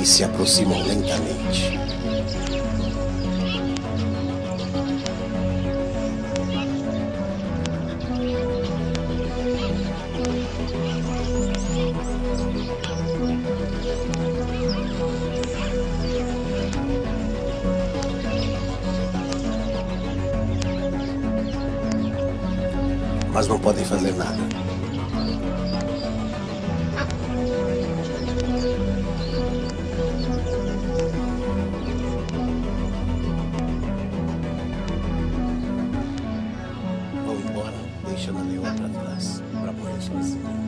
E se aproximam lentamente. Mas não podem fazer nada. Vão embora, deixando a leoa para trás, para morrer sozinha.